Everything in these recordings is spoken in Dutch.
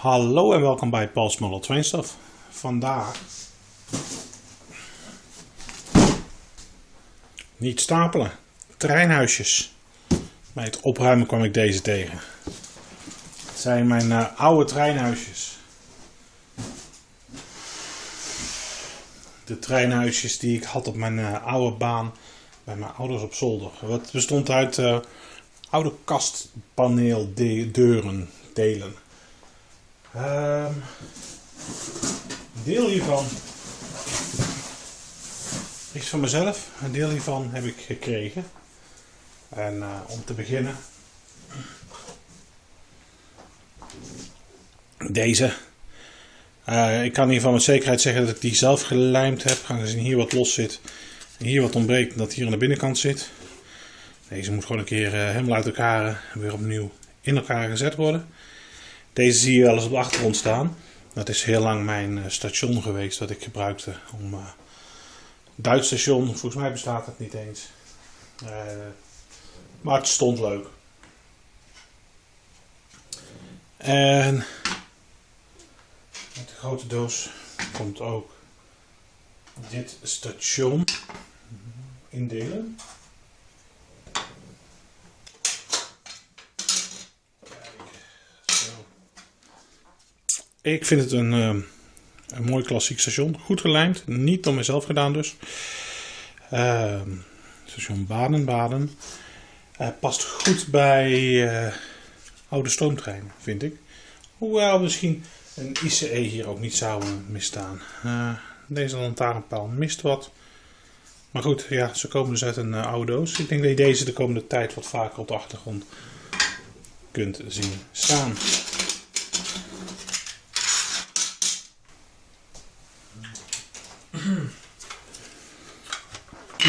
Hallo en welkom bij Paul's Model Train Stuff. Vandaag niet stapelen, treinhuisjes. Bij het opruimen kwam ik deze tegen. Het zijn mijn uh, oude treinhuisjes. De treinhuisjes die ik had op mijn uh, oude baan bij mijn ouders op zolder. Het bestond uit uh, oude kastpaneeldeuren, delen. Een deel hiervan is van mezelf, een deel hiervan heb ik gekregen. En uh, om te beginnen, deze. Uh, ik kan hiervan met zekerheid zeggen dat ik die zelf gelijmd heb, aangezien hier wat los zit en hier wat ontbreekt dat hier aan de binnenkant zit. Deze moet gewoon een keer uh, helemaal uit elkaar weer opnieuw in elkaar gezet worden. Deze zie je wel eens op de achtergrond staan. Dat is heel lang mijn uh, station geweest dat ik gebruikte om uh, Duits station. Volgens mij bestaat het niet eens. Uh, maar het stond leuk. En met de grote doos komt ook dit station indelen. Ik vind het een, uh, een mooi klassiek station. Goed gelijmd. Niet door mezelf gedaan dus. Uh, station Baden-Baden. Uh, past goed bij eh, oude stoomtreinen, vind ik. Hoewel misschien een ICE hier ook niet zou misstaan. deze lantaarnpaal mist wat. Maar goed, ja, ze komen dus uit een oude doos. Ik denk dat je deze de komende tijd wat vaker op de achtergrond kunt zien staan.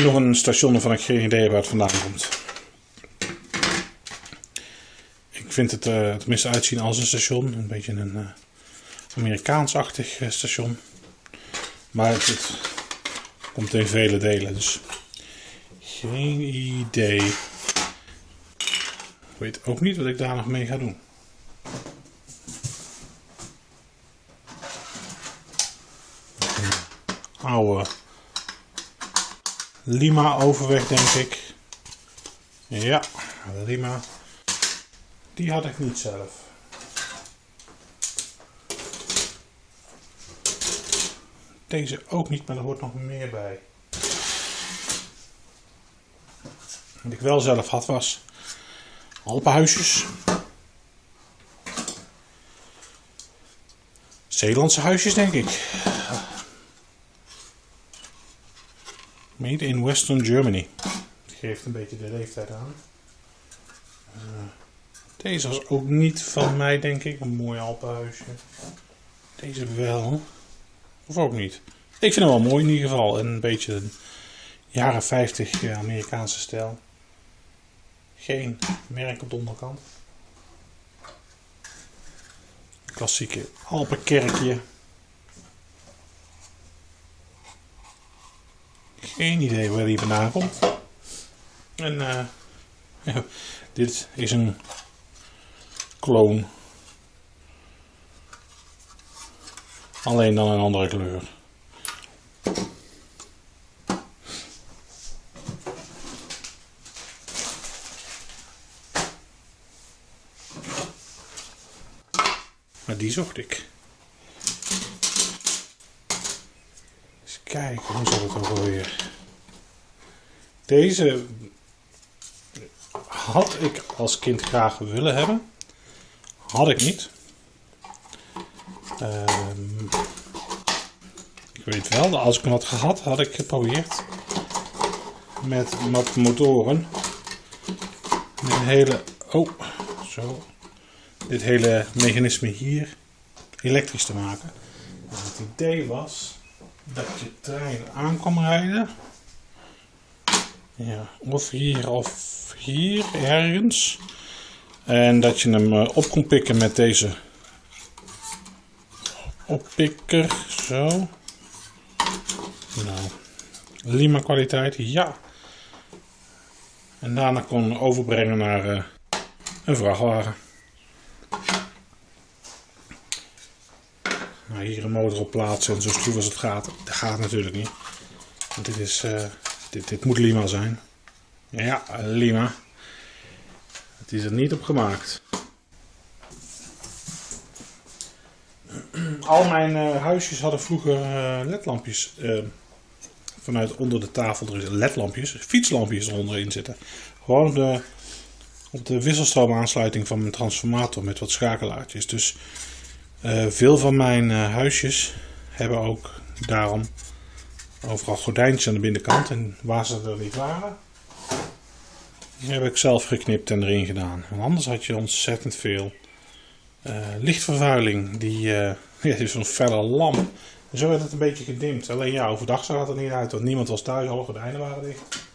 Nog een station waarvan ik geen idee heb waar het vandaan komt. Ik vind het uh, tenminste uitzien als een station. Een beetje een uh, Amerikaans-achtig uh, station. Maar het, het, komt in vele delen. Dus geen idee. Ik weet ook niet wat ik daar nog mee ga doen. Oude Lima overweg, denk ik. Ja, Lima. Die had ik niet zelf. Deze ook niet, maar er hoort nog meer bij. Wat ik wel zelf had was Alpenhuisjes. Zeelandse huisjes, denk ik. Made in Western Germany. Dat geeft een beetje de leeftijd aan. Uh, deze was ook niet van mij, denk ik. Een mooi Alpenhuisje. Deze wel. Of ook niet. Ik vind hem wel mooi in ieder geval. En een beetje een jaren 50 Amerikaanse stijl. Geen merk op de onderkant. Klassieke Alpenkerkje. Geen idee waar die vandaan komt. En uh, dit is een kloon. Alleen dan een andere kleur. Maar die zocht ik. Kijken, hoe zat het ook alweer? Deze had ik als kind graag willen hebben. Had ik niet. Um, ik weet wel, als ik hem had gehad, had ik geprobeerd met wat motoren. Met hele, oh, zo, dit hele mechanisme hier elektrisch te maken. En het idee was dat je trein aan kwam rijden ja, of hier of hier ergens. En dat je hem eh, op kon pikken met deze oppikker. Zo. Nou, Lima kwaliteit, ja. En daarna kon overbrengen naar uh, een vrachtwagen. Nou, hier een motor op plaatsen en zo stroef als het gaat. Dat gaat natuurlijk niet. Want dit, is, uh, dit, dit moet Lima zijn. Ja, Lima. Het is er niet op gemaakt. Al mijn uh, huisjes hadden vroeger uh, ledlampjes vanuit onder de tafel. Er ledlampjes, fietslampjes eronderin zitten. Gewoon de, op de wisseltroomaansluiting van mijn transformator met wat schakelaartjes. Dus uh, veel van mijn uh, huisjes hebben ook daarom overal gordijntjes aan de binnenkant. En waar ze er niet waren, die heb ik zelf geknipt en erin gedaan. Want anders had je ontzettend veel uh, lichtvervuiling. Die, ja, is zo'n felle lamp. En zo werd het een beetje gedimd. Alleen ja, overdag zag het er niet uit, want niemand was thuis, alle gordijnen waren dicht.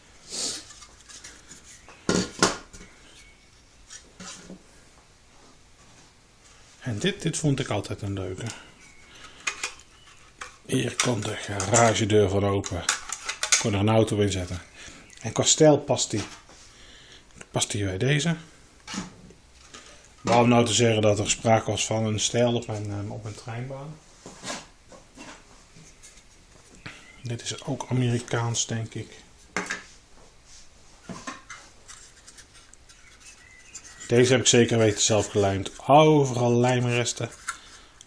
En dit, dit vond ik altijd een leuke. Hier komt de garagedeur van open. Ik kon er een auto in zetten. En qua stijl past die, past die bij deze. Waarom nou te zeggen dat er sprake was van een stijl op mijn, eh, op mijn treinbaan? Dit is ook Amerikaans, denk ik. Deze heb ik zeker weten zelf gelijmd. Overal lijmresten.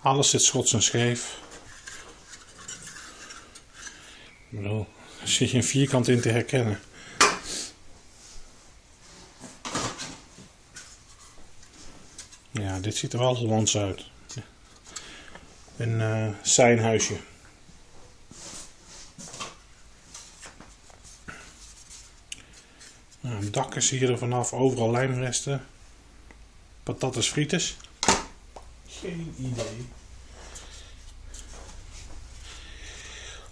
Alles zit schots en scheef. Ik bedoel, er zit vierkant in te herkennen. Ja, dit ziet er wel Hollands uit. Een uh, zijn huisje. Nou, dak is hier er vanaf, overal lijmresten. Patatas frites. Geen idee.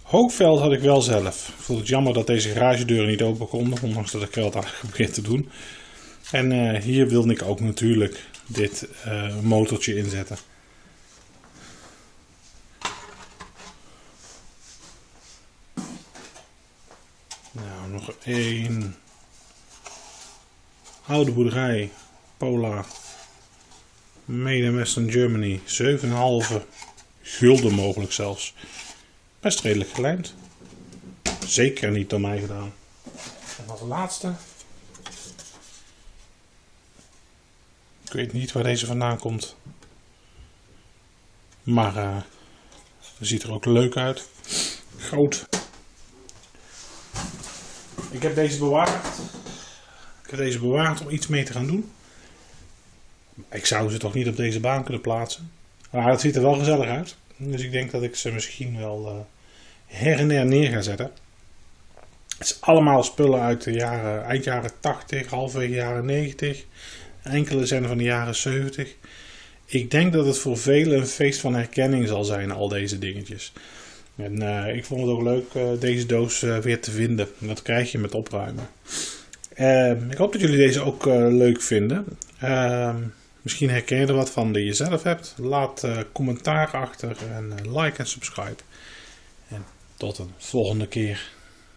Hoogveld had ik wel zelf. Ik vond het jammer dat deze garagedeuren niet open konden, ondanks dat ik er wat aan geprobeerd te doen. En uh, hier wilde ik ook natuurlijk dit uh, motortje inzetten. Nou, nog één. Oude boerderij, Pola. Made in Western Germany. 7,5 gulden mogelijk zelfs. Best redelijk gelijmd. Zeker niet door mij gedaan. En als laatste. Ik weet niet waar deze vandaan komt. Maar uh, ziet er ook leuk uit. Groot. Ik heb deze bewaard. Ik heb deze bewaard om iets mee te gaan doen. Ik zou ze toch niet op deze baan kunnen plaatsen. Maar het ziet er wel gezellig uit. Dus ik denk dat ik ze misschien wel uh, her en her neer ga zetten. Het is allemaal spullen uit de jaren, eind jaren 80, halfwege jaren 90. Enkele zijn van de jaren 70. Ik denk dat het voor velen een feest van herkenning zal zijn, al deze dingetjes. En uh, ik vond het ook leuk uh, deze doos weer te vinden. Dat krijg je met opruimen. Ehm, ik hoop dat jullie deze ook leuk vinden. Misschien herken je er wat van die je zelf hebt. Laat uh, commentaar achter en uh, like en subscribe. En tot een volgende keer.